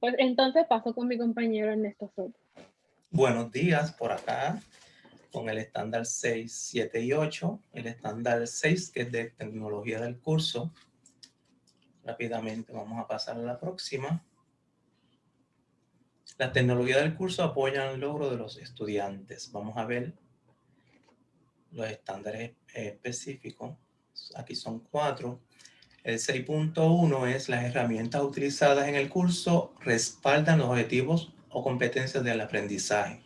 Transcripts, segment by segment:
Pues entonces paso con mi compañero Ernesto Soto. Buenos días por acá con el estándar 6, 7 y 8. El estándar 6 que es de tecnología del curso. Rápidamente vamos a pasar a la próxima. La tecnología del curso apoya el logro de los estudiantes. Vamos a ver los estándares específicos. Aquí son cuatro. El 6.1 es las herramientas utilizadas en el curso respaldan los objetivos o competencias del aprendizaje.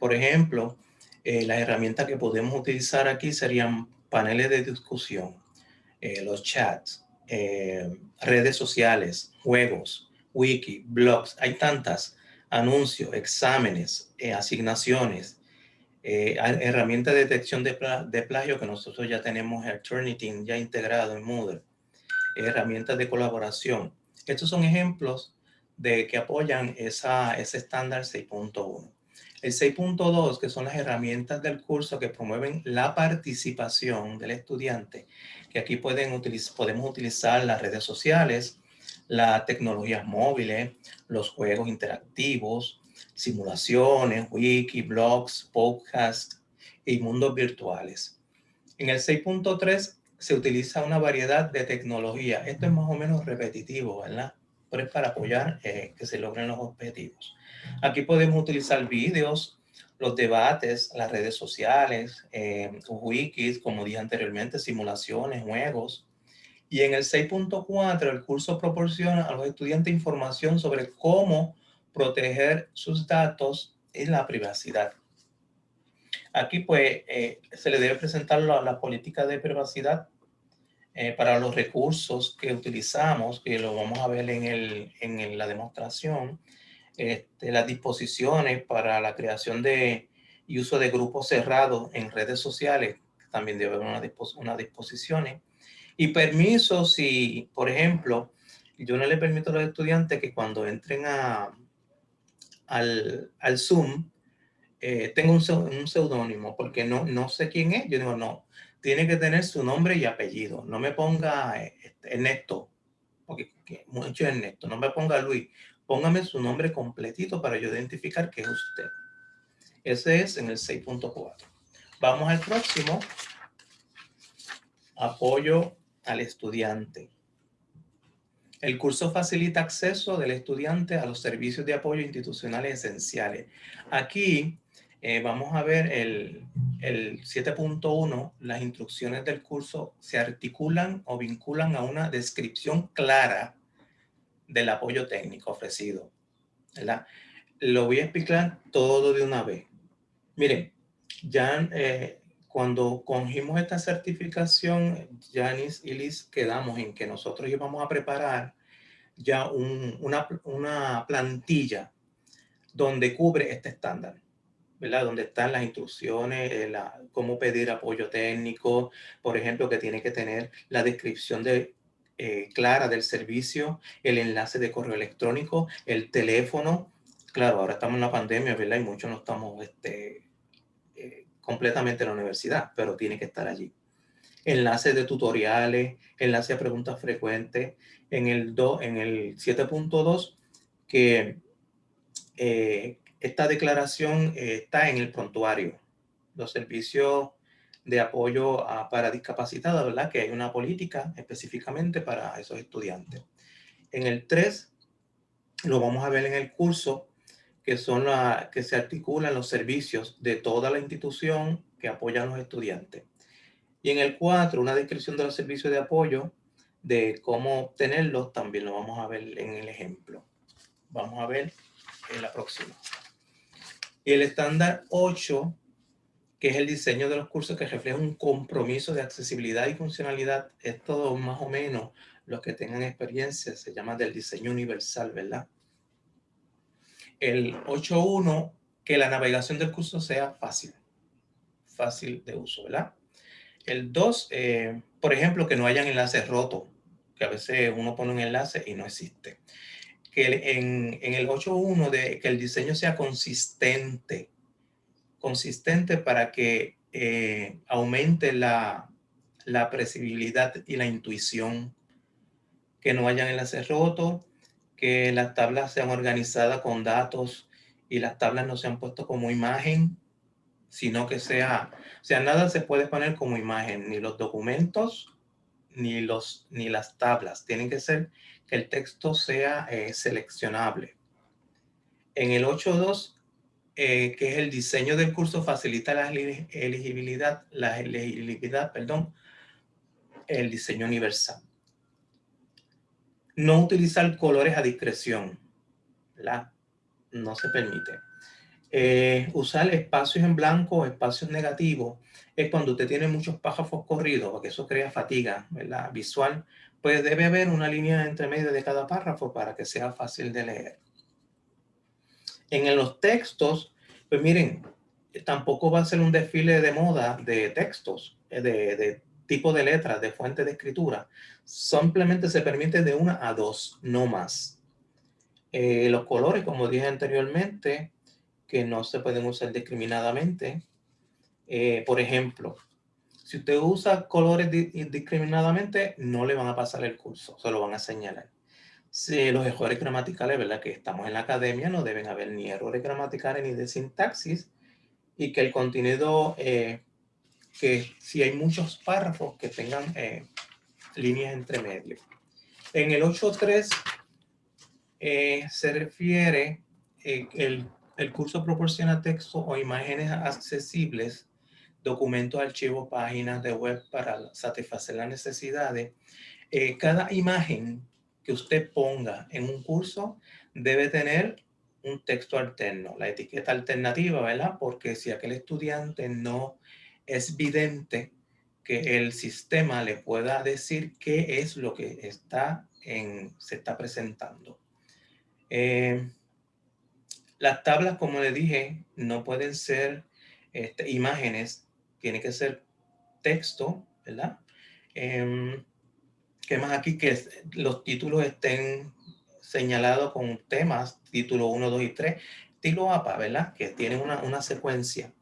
Por ejemplo, eh, las herramientas que podemos utilizar aquí serían paneles de discusión, eh, los chats, eh, redes sociales, juegos, wiki, blogs, hay tantas, anuncios, exámenes, asignaciones, herramientas de detección de, plagio que nosotros ya tenemos el Turnitin ya integrado en Moodle, herramientas de colaboración. Estos son ejemplos de que apoyan esa, ese estándar 6.1. El 6.2, que son las herramientas del curso que promueven la participación del estudiante, que aquí pueden podemos utilizar las redes sociales, las tecnologías móviles, los juegos interactivos, simulaciones, wiki, blogs, podcasts y mundos virtuales. En el 6.3 se utiliza una variedad de tecnología. Esto es más o menos repetitivo, ¿verdad? Pero es para apoyar eh, que se logren los objetivos. Aquí podemos utilizar vídeos, los debates, las redes sociales, eh, wikis, como dije anteriormente, simulaciones, juegos. Y en el 6.4 el curso proporciona a los estudiantes información sobre cómo proteger sus datos y la privacidad. Aquí pues eh, se le debe presentar la, la política de privacidad eh, para los recursos que utilizamos, que lo vamos a ver en, el, en la demostración, este, las disposiciones para la creación de y uso de grupos cerrados en redes sociales, también debe haber unas una disposiciones, y permisos si, por ejemplo, yo no le permito a los estudiantes que cuando entren a, al, al Zoom, eh, tengo un, un seudónimo, porque no, no sé quién es. Yo digo, no, tiene que tener su nombre y apellido. No me ponga este, Ernesto, porque mucho Ernesto. No me ponga Luis. Póngame su nombre completito para yo identificar que es usted. Ese es en el 6.4. Vamos al próximo. Apoyo al estudiante. El curso facilita acceso del estudiante a los servicios de apoyo institucionales esenciales. Aquí eh, vamos a ver el, el 7.1, las instrucciones del curso se articulan o vinculan a una descripción clara del apoyo técnico ofrecido. ¿verdad? Lo voy a explicar todo de una vez. Miren, ya eh, cuando cogimos esta certificación, Janice y Liz quedamos en que nosotros íbamos a preparar ya una, una plantilla donde cubre este estándar. ¿Verdad? Donde están las instrucciones, eh, cómo pedir apoyo técnico, por ejemplo, que tiene que tener la descripción de, eh, clara del servicio, el enlace de correo electrónico, el teléfono. Claro, ahora estamos en la pandemia, ¿verdad? Y muchos no estamos este, eh, completamente en la universidad, pero tiene que estar allí. Enlace de tutoriales, enlace a preguntas frecuentes. En el, en el 7.2, que esta declaración eh, está en el prontuario. Los servicios de apoyo para discapacitados, ¿verdad? Que hay una política específicamente para esos estudiantes. En el 3, lo vamos a ver en el curso, que son la, que se articulan los servicios de toda la institución que apoyan a los estudiantes. Y en el 4, una descripción de los servicios de apoyo, de cómo obtenerlos, también lo vamos a ver en el ejemplo. Vamos a ver en la próxima. Y el estándar 8, que es el diseño de los cursos que refleja un compromiso de accesibilidad y funcionalidad, es todo más o menos los que tengan experiencia, se llama del diseño universal, ¿verdad? El 8.1, que la navegación del curso sea fácil, fácil de uso, ¿verdad? El 2, eh, por ejemplo, que no hayan enlaces rotos, que a veces uno pone un enlace y no existe que en, en el 8.1 de que el diseño sea consistente, consistente para que eh, aumente la, la previsibilidad y la intuición, que no hayan enlaces rotos, que las tablas sean organizadas con datos y las tablas no sean puestas como imagen, sino que sea, o sea, nada se puede poner como imagen, ni los documentos, ni, los, ni las tablas. Tienen que ser que el texto sea eh, seleccionable. En el 8.2, eh, que es el diseño del curso, facilita la elegibilidad, la elegibilidad, perdón, el diseño universal. No utilizar colores a discreción, ¿verdad? No se permite. Eh, usar espacios en blanco o espacios negativos es cuando usted tiene muchos párrafos corridos, porque eso crea fatiga ¿verdad? visual, pues debe haber una línea entre medio de cada párrafo para que sea fácil de leer. En los textos, pues miren, tampoco va a ser un desfile de moda de textos, eh, de, tipo de letras, de fuente de escritura. Simplemente se permite de una a dos, no más. Eh, los colores, como dije anteriormente, que no se pueden usar discriminadamente. Eh, por ejemplo, si usted usa colores discriminadamente, no le van a pasar el curso, se lo van a señalar. Si los errores gramaticales, ¿verdad? Que estamos en la academia, no deben haber ni errores gramaticales ni de sintaxis, y que el contenido, eh, que si hay muchos párrafos que tengan eh, líneas entre medio. En el 8.3 se refiere el el curso proporciona texto o imágenes accesibles, documentos, archivos, páginas de web para satisfacer las necesidades. Eh, cada imagen que usted ponga en un curso debe tener un texto alterno, la etiqueta alternativa, ¿verdad? Porque si aquel estudiante no es vidente, que el sistema le pueda decir qué es lo que está en, se está presentando. Eh, las tablas, como le dije, no pueden ser este, imágenes, tiene que ser texto, ¿verdad? Eh, ¿Qué más aquí? Que los títulos estén señalados con temas, título 1, 2 y 3, estilo APA, ¿verdad? Que tienen una, una secuencia.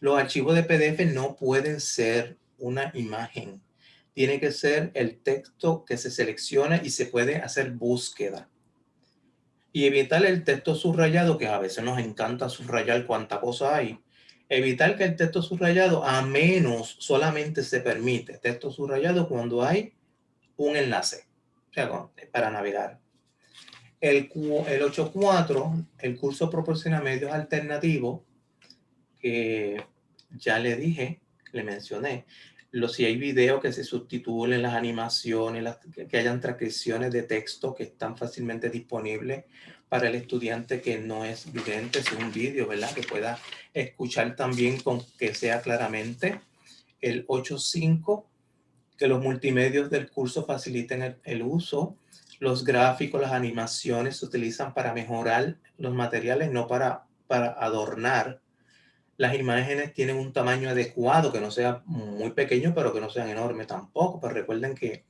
Los archivos de PDF no pueden ser una imagen. Tiene que ser el texto que se selecciona y se puede hacer búsqueda y evitar el texto subrayado, que a veces nos encanta subrayar cuánta cosa hay. Evitar que el texto subrayado, a menos solamente se permite texto subrayado cuando hay un enlace, sea, para navegar. El, el 8.4, el curso proporciona medios alternativos, que ya le dije, le mencioné, si hay videos que se sustituyen las animaciones, que hayan transcripciones de texto que están fácilmente disponibles para el estudiante que no es vidente, es un vídeo, ¿verdad? Que pueda escuchar también con que sea claramente. El 8.5, que los multimedios del curso faciliten el, el uso. Los gráficos, las animaciones se utilizan para mejorar los materiales, no para, para adornar las imágenes tienen un tamaño adecuado, que no sea muy pequeño, pero que no sean enormes tampoco. Pero recuerden que,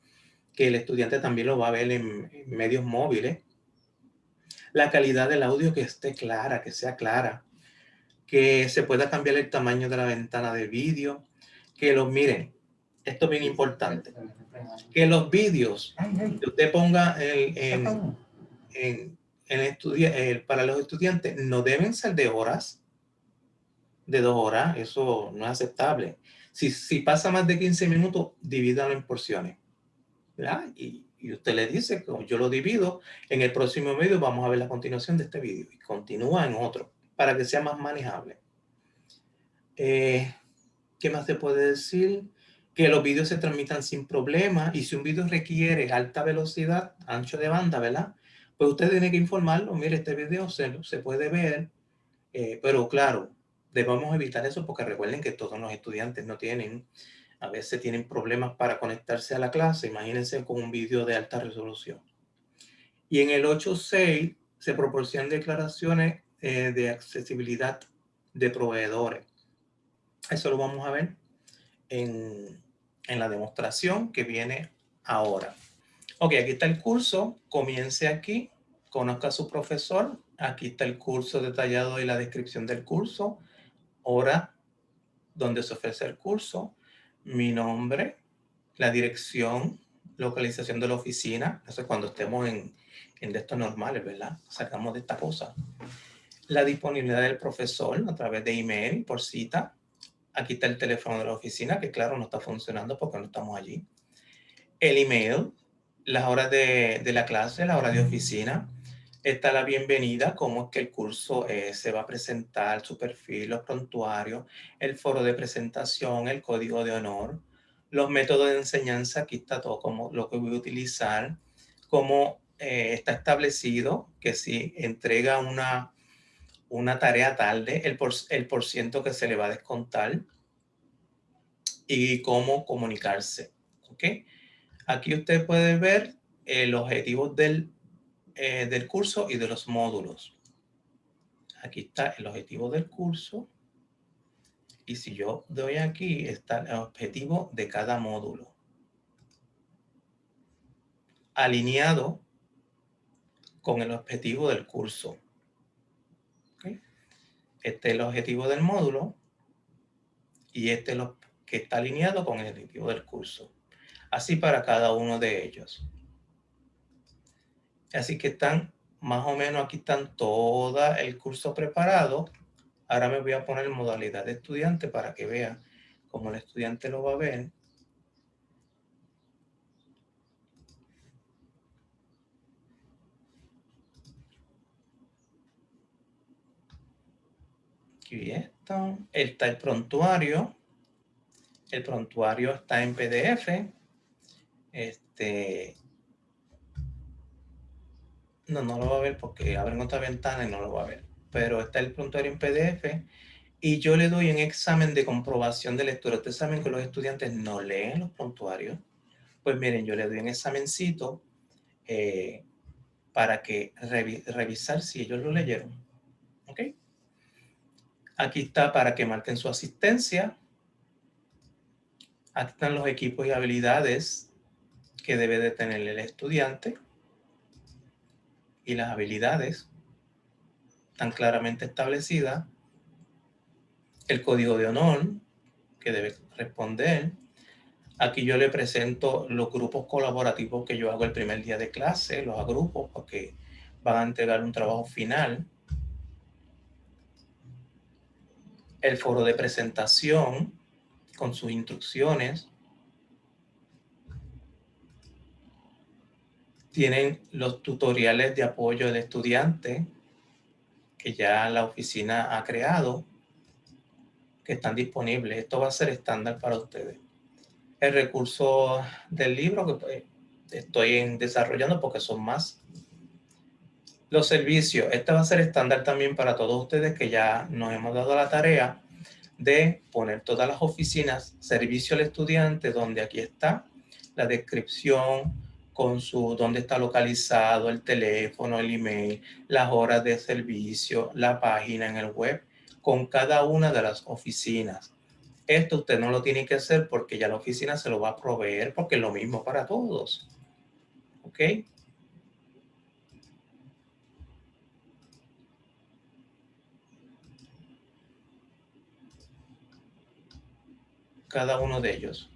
que el estudiante también lo va a ver en, medios móviles. La calidad del audio que esté clara, que sea clara. Que se pueda cambiar el tamaño de la ventana de vídeo. Que los miren, esto es bien importante. Que los vídeos que usted ponga en, en, en, para los estudiantes no deben ser de horas de dos horas, eso no es aceptable. Si, si pasa más de 15 minutos, divídalo en porciones. ¿verdad? Y, y, usted le dice, como yo lo divido, en el próximo vídeo vamos a ver la continuación de este vídeo. Y continúa en otro, para que sea más manejable. Eh, ¿Qué más se puede decir? Que los vídeos se transmitan sin problema. Y si un vídeo requiere alta velocidad, ancho de banda, ¿verdad? Pues usted tiene que informarlo. Mire, este vídeo se, se puede ver. Eh, pero claro, debemos evitar eso porque recuerden que todos los estudiantes no tienen, a veces tienen problemas para conectarse a la clase. Imagínense con un vídeo de alta resolución. Y en el 8.6 se proporcionan declaraciones eh, de accesibilidad de proveedores. Eso lo vamos a ver en, en la demostración que viene ahora. Ok, aquí está el curso. Comience aquí. Conozca a su profesor. Aquí está el curso detallado y la descripción del curso hora donde se ofrece el curso, mi nombre, la dirección localización de la oficina, eso es cuando estemos en, en estos normales, ¿verdad? Sacamos de esta cosa. La disponibilidad del profesor a través de email por cita. Aquí está el teléfono de la oficina, que claro, no está funcionando porque no estamos allí. El email, las horas de, de la clase, la hora de oficina. Está la bienvenida, cómo es que el curso eh, se va a presentar, su perfil, los prontuarios, el foro de presentación, el código de honor, los métodos de enseñanza, aquí está todo como lo que voy a utilizar, cómo eh, está establecido que si entrega una, una tarea tarde, el por, el por ciento que se le va a descontar y cómo comunicarse. ¿ok? Aquí usted puede ver eh, los objetivos del, eh, del curso y de los módulos. Aquí está el objetivo del curso y si yo doy aquí, está el objetivo de cada módulo. Alineado con el objetivo del curso. Este es el objetivo del módulo y este es lo que está alineado con el objetivo del curso. Así para cada uno de ellos. Así que están, más o menos aquí están todo el curso preparado Ahora me voy a poner modalidad de estudiante para que vea cómo el estudiante lo va a ver. Aquí está. Está el prontuario. El prontuario está en PDF. Este. No, no lo va a ver porque abre otra ventana y no lo va a ver pero está el prontuario en PDF y yo le doy un examen de comprobación de lectura. Ustedes saben que los estudiantes no leen los prontuarios. Pues miren, yo le doy un examencito eh, para que revisar si ellos lo leyeron. ¿Ok? Aquí está para que marquen su asistencia. Aquí están los equipos y habilidades que debe de tener el estudiante y las habilidades tan claramente establecida, el código de honor que debe responder. Aquí yo le presento los grupos colaborativos que yo hago el primer día de clase, los agrupo porque van a entregar un trabajo final. El foro de presentación con sus instrucciones. Tienen los tutoriales de apoyo del estudiante que ya la oficina ha creado, que están disponibles. Esto va a ser estándar para ustedes. El recurso del libro que pues, estoy desarrollando porque son más. Los servicios. Este va a ser estándar también para todos ustedes que ya nos hemos dado la tarea de poner todas las oficinas, servicio al estudiante, donde aquí está la descripción, con su dónde está localizado, el teléfono, el email, las horas de servicio, la página en el web, con cada una de las oficinas. Esto usted no lo tiene que hacer porque ya la oficina se lo va a proveer porque es lo mismo para todos. ¿Ok? Cada uno de ellos.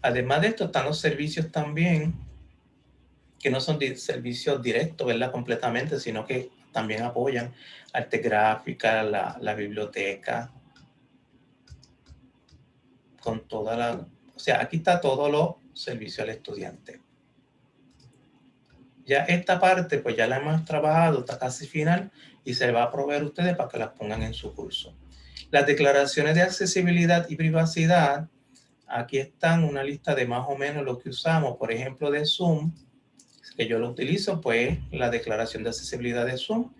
Además de esto están los servicios también que no son servicios directos, ¿verdad? Completamente, sino que también apoyan arte gráfica, la, la biblioteca, con toda la... O sea, aquí está todo lo servicio al estudiante. Ya esta parte, pues ya la hemos trabajado, está casi final y se va a proveer a ustedes para que las pongan en su curso. Las declaraciones de accesibilidad y privacidad, aquí están una lista de más o menos lo que usamos, por ejemplo, de Zoom, que yo lo utilizo, pues la declaración de accesibilidad de Zoom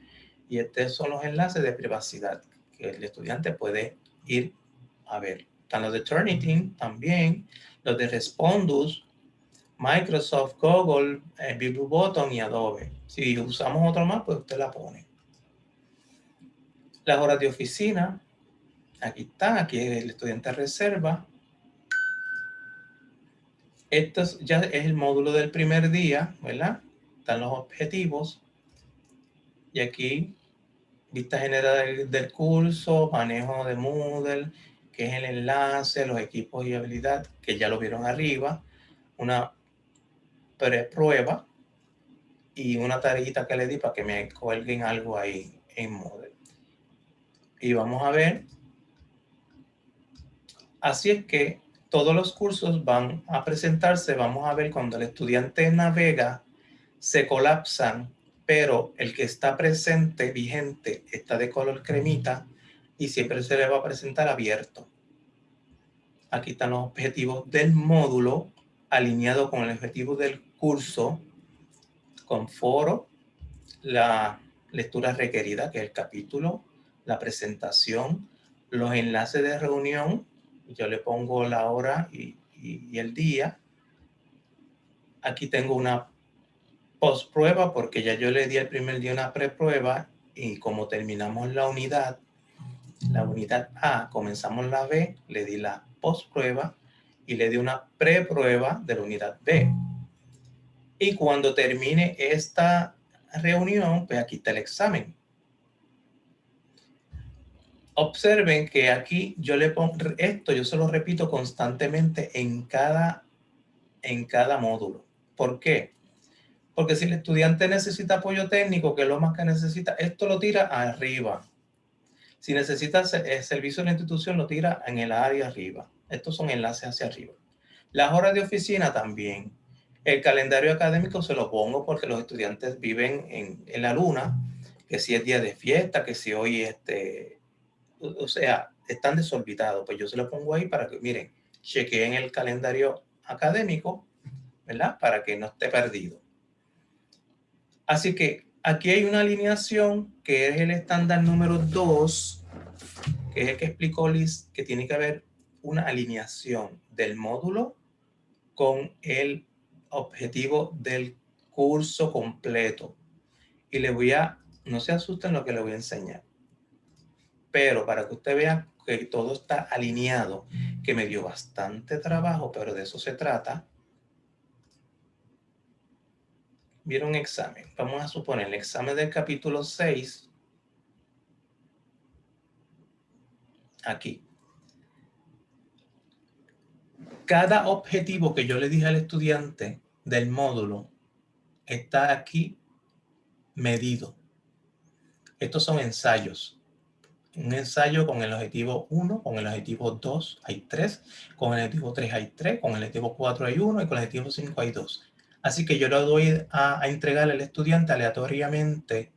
y estos son los enlaces de privacidad que el estudiante puede ir a ver. Están los de Turnitin también, los de Respondus, Microsoft, Google, eh, y Adobe. Si usamos otro más, pues usted la pone. Las horas de oficina, aquí está, aquí el estudiante reserva. Esto ya es el módulo del primer día, ¿verdad? Están los objetivos. Y aquí, vista general del curso, manejo de Moodle, que es el enlace, los equipos y habilidad, que ya lo vieron arriba. Una prueba y una tarita que le di para que me cuelguen algo ahí en Moodle. Y vamos a ver. Así es que todos los cursos van a presentarse. Vamos a ver cuando el estudiante navega, se colapsan, pero el que está presente, vigente, está de color cremita y siempre se le va a presentar abierto. Aquí están los objetivos del módulo alineado con el objetivo del curso, con foro, la lectura requerida, que es el capítulo, la presentación, los enlaces de reunión, yo le pongo la hora y, el día. Aquí tengo una post prueba porque ya yo le di el primer día una preprueba y como terminamos la unidad, la unidad A, comenzamos la B, le di la post prueba y le di una preprueba de la unidad B. Y cuando termine esta reunión, pues aquí está el examen. Observen que aquí yo le pongo esto, yo se lo repito constantemente en cada, en cada módulo. ¿Por qué? Porque si el estudiante necesita apoyo técnico, que es lo más que necesita, esto lo tira arriba. Si necesita el servicio de la institución, lo tira en el área arriba. Estos son enlaces hacia arriba. Las horas de oficina también. El calendario académico se lo pongo porque los estudiantes viven en, la luna, que si es día de fiesta, que si hoy, este, o sea, están desorbitados. Pues yo se lo pongo ahí para que, miren, chequeen el calendario académico, ¿verdad? Para que no esté perdido. Así que aquí hay una alineación que es el estándar número 2, que es el que explicó Liz, que tiene que haber una alineación del módulo con el objetivo del curso completo. Y le voy a, no se asusten lo que le voy a enseñar, pero para que usted vea que todo está alineado, que me dio bastante trabajo, pero de eso se trata, vieron examen. Vamos a suponer el examen del capítulo 6. Aquí. Cada objetivo que yo le dije al estudiante del módulo está aquí medido. Estos son ensayos. Un ensayo con el objetivo 1, con el objetivo 2 hay 3, con el objetivo 3 hay 3, con el objetivo 4 hay 1 y con el objetivo 5 hay 2. Así que yo le doy a, entregar al estudiante aleatoriamente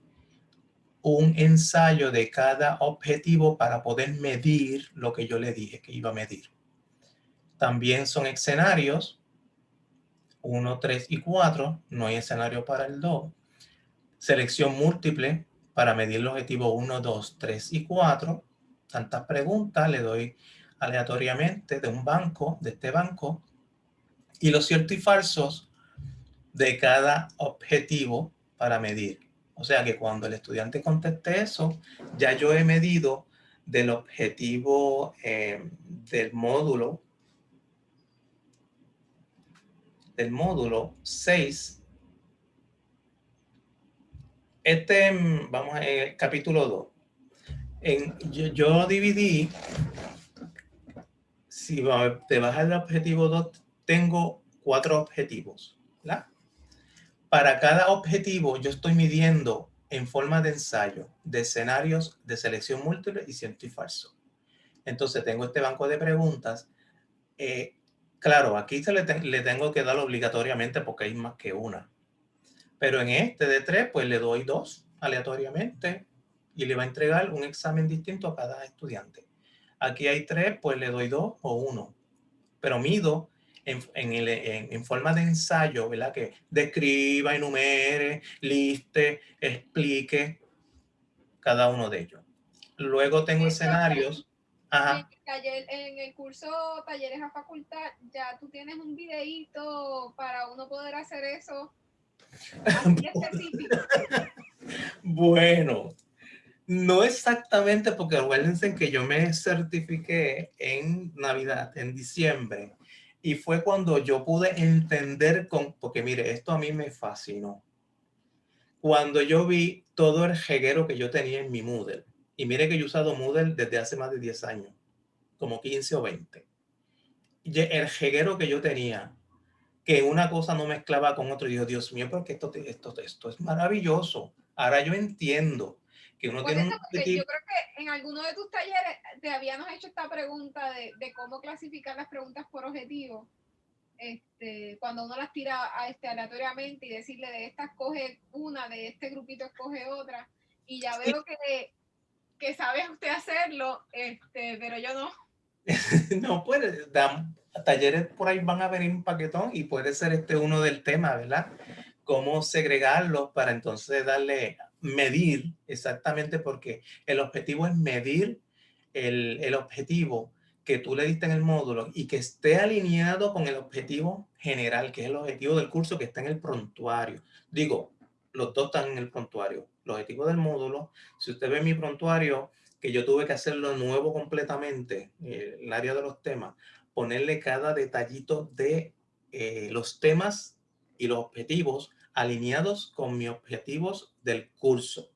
un ensayo de cada objetivo para poder medir lo que yo le dije que iba a medir. También son escenarios, 1, 3 y 4, no hay escenario para el 2. Selección múltiple para medir el objetivo 1, 2, 3 y 4. Tantas preguntas le doy aleatoriamente de un banco, de este banco. Y los ciertos y falsos de cada objetivo para medir. O sea que cuando el estudiante conteste eso, ya yo he medido del objetivo eh, del módulo del módulo 6. Este, vamos a el capítulo 2. En, yo, yo dividí, si te vas al objetivo 2, tengo cuatro objetivos. ¿verdad? Para cada objetivo yo estoy midiendo en forma de ensayo, de escenarios de selección múltiple y cierto y falso. Entonces tengo este banco de preguntas. Eh, claro, aquí se le, le, tengo que dar obligatoriamente porque hay más que una. Pero en este de tres, pues le doy dos aleatoriamente y le va a entregar un examen distinto a cada estudiante. Aquí hay tres, pues le doy dos o uno. Pero mido en, forma de ensayo, ¿verdad? Que describa, enumere, liste, explique cada uno de ellos. Luego tengo escenarios. En el curso Talleres a Facultad, ya tú tienes un videíto para uno poder hacer eso bueno, no exactamente porque acuérdense que yo me certifiqué en Navidad, en diciembre, y fue cuando yo pude entender, con, porque mire, esto a mí me fascinó. Cuando yo vi todo el jeguero que yo tenía en mi Moodle. Y mire que yo he usado Moodle desde hace más de 10 años, como 15 o 20. Y el jeguero que yo tenía que una cosa no mezclaba con otro. Y yo, Dios mío, porque esto, esto, esto es maravilloso. Ahora yo entiendo que uno tiene un Yo creo que en alguno de tus talleres te habíamos hecho esta pregunta de, de cómo clasificar las preguntas por objetivo. Este, cuando uno las tira a este, aleatoriamente y decirle de esta escoge una, de este grupito escoge otra. Y ya veo que, que sabe usted hacerlo, este, pero yo no. no puede, talleres por ahí van a venir un paquetón y puede ser este uno del tema, ¿verdad? Cómo segregarlos para entonces darle, medir exactamente porque el objetivo es medir el, el objetivo que tú le diste en el módulo y que esté alineado con el objetivo general, que es el objetivo del curso que está en el prontuario. Digo, los dos están en el prontuario. El objetivo del módulo, si usted ve mi prontuario, que yo tuve que hacerlo nuevo completamente, eh, el área de los temas, ponerle cada detallito de eh, los temas y los objetivos alineados con mis objetivos del curso.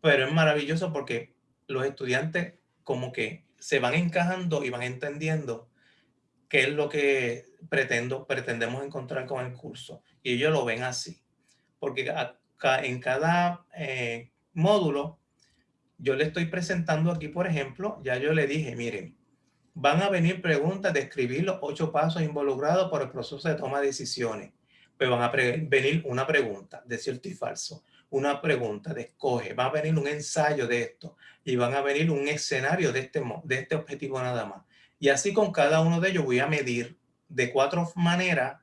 Pero es maravilloso porque los estudiantes como que se van encajando y van entendiendo qué es lo que pretendo, pretendemos encontrar con el curso. Y ellos lo ven así. Porque en cada eh, módulo yo le estoy presentando aquí, por ejemplo, ya yo le dije, miren, van a venir preguntas de escribir los ocho pasos involucrados por el proceso de toma de decisiones. Pues van a venir una pregunta de cierto y falso, una pregunta de escoge, va a venir un ensayo de esto y van a venir un escenario de este, de este objetivo nada más. Y así con cada uno de ellos voy a medir de cuatro maneras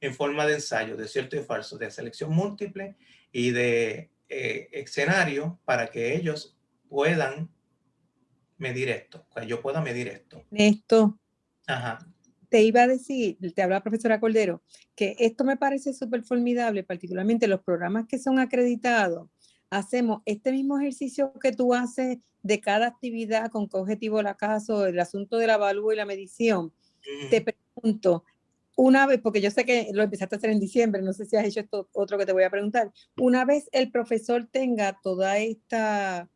en forma de ensayo, de cierto y falso, de selección múltiple y de eh, escenario para que ellos puedan medir esto, que yo pueda medir esto. Esto. Ajá. Te iba a decir, te habla la profesora Cordero, que esto me parece súper formidable, particularmente los programas que son acreditados. Hacemos este mismo ejercicio que tú haces de cada actividad, con qué objetivo la acaso, el asunto de la evalúo y la medición. Te pregunto, una vez, porque yo sé que lo empezaste a hacer en diciembre, no sé si has hecho esto otro que te voy a preguntar, una vez el profesor tenga toda esta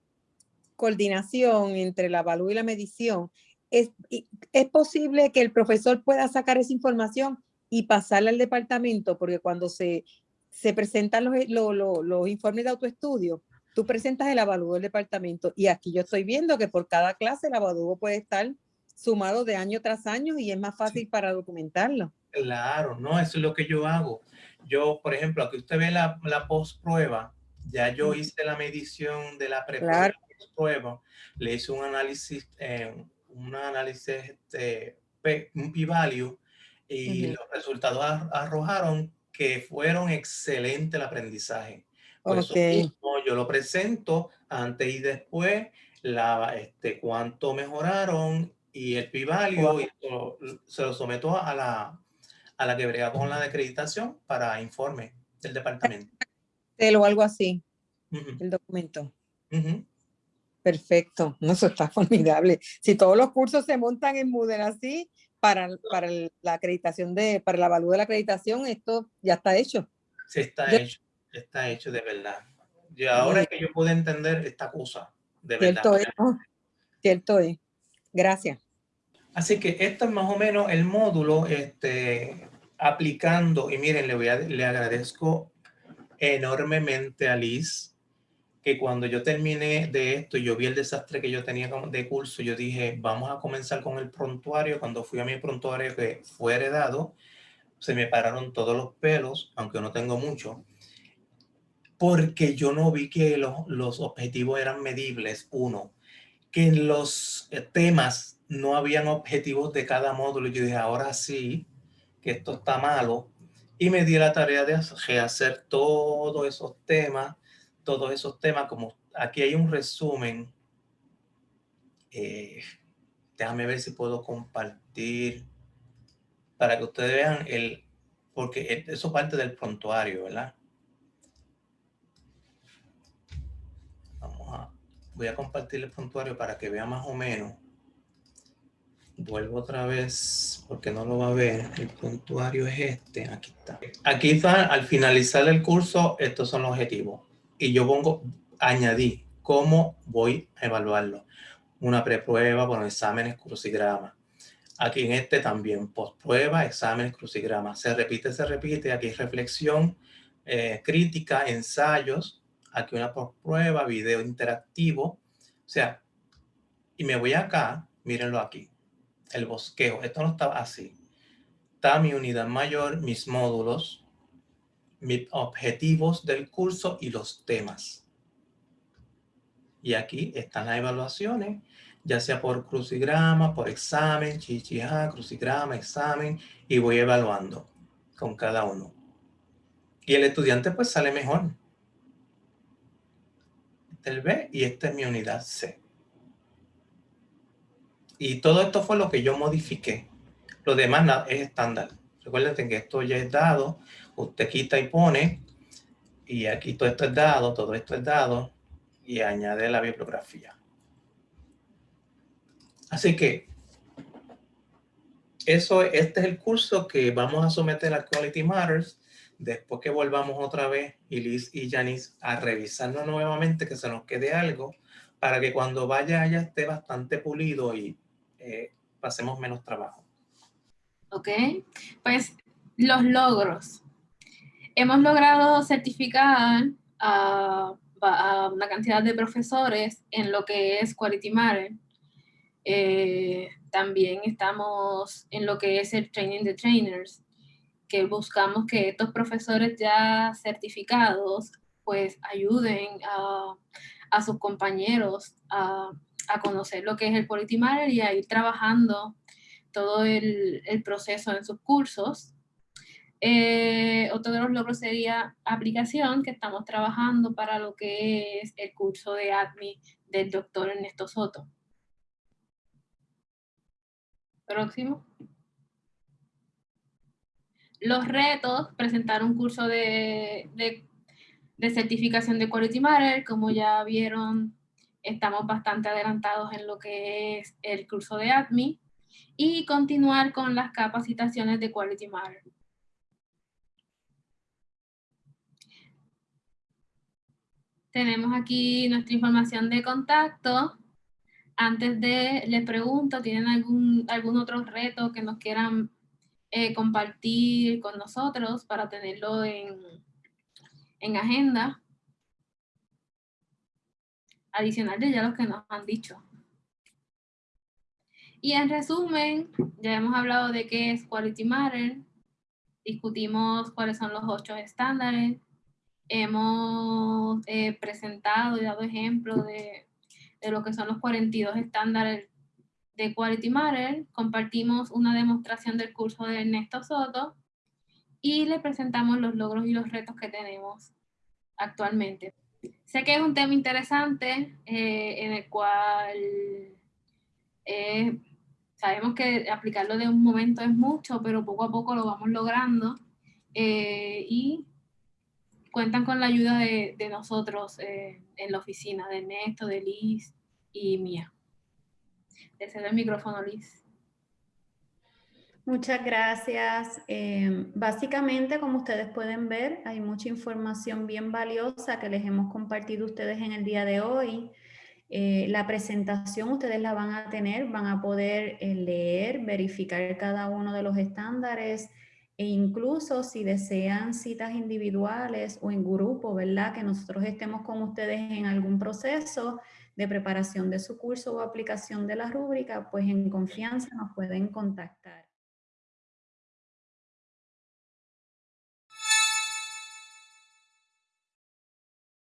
coordinación entre la evalúo y la medición, es, es posible que el profesor pueda sacar esa información y pasarla al departamento, porque cuando se, se presentan los, los, los, informes de autoestudio, tú presentas el avalúo del departamento y aquí yo estoy viendo que por cada clase el avalúo puede estar sumado de año tras año y es más fácil para documentarlo. Claro, no, eso es lo que yo hago. Yo, por ejemplo, aquí usted ve la, la post prueba, ya yo hice la medición de la pre claro prueba, le hice un análisis, eh, un análisis, este, un p-value, y los resultados arrojaron que fueron excelente el aprendizaje. yo lo presento antes y después, la, este, cuánto mejoraron y el p-value se lo someto a la, a la que brega con la acreditación para informe del departamento. O algo así, el documento. Perfecto, no, eso está formidable. Si todos los cursos se montan en Moodle así, para, para la acreditación de, para la evaluación de la acreditación, esto ya está hecho. Sí, está hecho, está hecho de verdad. Y ahora es que yo puedo entender esta cosa, de Cierto verdad. Es, Cierto es. Gracias. Así que esto es más o menos el módulo este, aplicando, y miren, le, voy a, le agradezco enormemente a Liz que cuando yo terminé de esto, yo vi el desastre que yo tenía de curso, yo dije, vamos a comenzar con el prontuario. Cuando fui a mi prontuario que fue heredado, se me pararon todos los pelos, aunque no tengo mucho, porque yo no vi que los, los objetivos eran medibles. Uno, que en los eh, temas no habían objetivos de cada módulo. Yo dije, ahora sí, que esto está malo. Y me di la tarea de hacer todos esos temas todos esos temas, como aquí hay un resumen. Eh, déjame ver si puedo compartir para que ustedes vean el, porque eso parte del prontuario, ¿verdad? Vamos a, voy a compartir el prontuario para que vean más o menos. Vuelvo otra vez porque no lo va a ver. El prontuario es este. Aquí está. Aquí está, al finalizar el curso, estos son los objetivos y yo pongo, añadí cómo voy a evaluarlo. Una preprueba, bueno, exámenes, crucigrama. Aquí en este también, prueba, exámenes, crucigramas. Se repite, se repite. Aquí reflexión, eh, crítica, ensayos. Aquí una prueba, video interactivo. O sea, y me voy acá, mírenlo aquí. El bosqueo. Esto no estaba así. Está mi unidad mayor, mis módulos, objetivos del curso y los temas. Y aquí están las evaluaciones ya sea por crucigrama, por examen, chichija, crucigrama, examen, y voy evaluando con cada uno. Y el estudiante pues sale mejor. Este es el B y esta es mi unidad C. Y todo esto fue lo que yo modifiqué. Lo demás es estándar. Recuerden que esto ya es dado. Usted quita y pone. Y aquí todo esto es dado, todo esto es dado. Y añade la bibliografía. Así que eso, este es el curso que vamos a someter a Quality Matters después que volvamos otra vez, Liz y Janice, a revisarlo nuevamente, que se nos quede algo, para que cuando vaya ya esté bastante pulido y eh, pasemos menos trabajo. Ok, pues los logros. Hemos logrado certificar a, a una cantidad de profesores en lo que es Quality Matter eh, también estamos en lo que es el training de trainers, que buscamos que estos profesores ya certificados pues ayuden a, a sus compañeros a, a, conocer lo que es el Quality Matter y a ir trabajando todo el, el proceso en sus cursos. Eh, otro de los logros sería aplicación, que estamos trabajando para lo que es el curso de ADMI del doctor Ernesto Soto. Próximo. Los retos, presentar un curso de, de, certificación de Quality Matter. Como ya vieron, estamos bastante adelantados en lo que es el curso de ADMI. Y continuar con las capacitaciones de Quality Matter. Tenemos aquí nuestra información de contacto antes de, les pregunto, ¿tienen algún, algún otro reto que nos quieran eh, compartir con nosotros para tenerlo en, en agenda? Adicional de ya los que nos han dicho. Y en resumen, ya hemos hablado de qué es Quality Matter, discutimos cuáles son los ocho estándares, hemos eh, presentado y dado ejemplos de de lo que son los 42 estándares de Quality Matter, compartimos una demostración del curso de Ernesto Soto y le presentamos los logros y los retos que tenemos actualmente. Sé que es un tema interesante eh, en el cual eh, sabemos que aplicarlo de un momento es mucho, pero poco a poco lo vamos logrando eh, y cuentan con la ayuda de, nosotros eh, en la oficina, de Ernesto, de Liz y mía. Le cedo el micrófono, Liz. Muchas gracias. Eh, básicamente, como ustedes pueden ver, hay mucha información bien valiosa que les hemos compartido ustedes en el día de hoy. Eh, la presentación ustedes la van a tener, van a poder leer, verificar cada uno de los estándares, e incluso si desean citas individuales o en grupo, ¿verdad? Que nosotros estemos con ustedes en algún proceso de preparación de su curso o aplicación de la rúbrica, pues en confianza nos pueden contactar.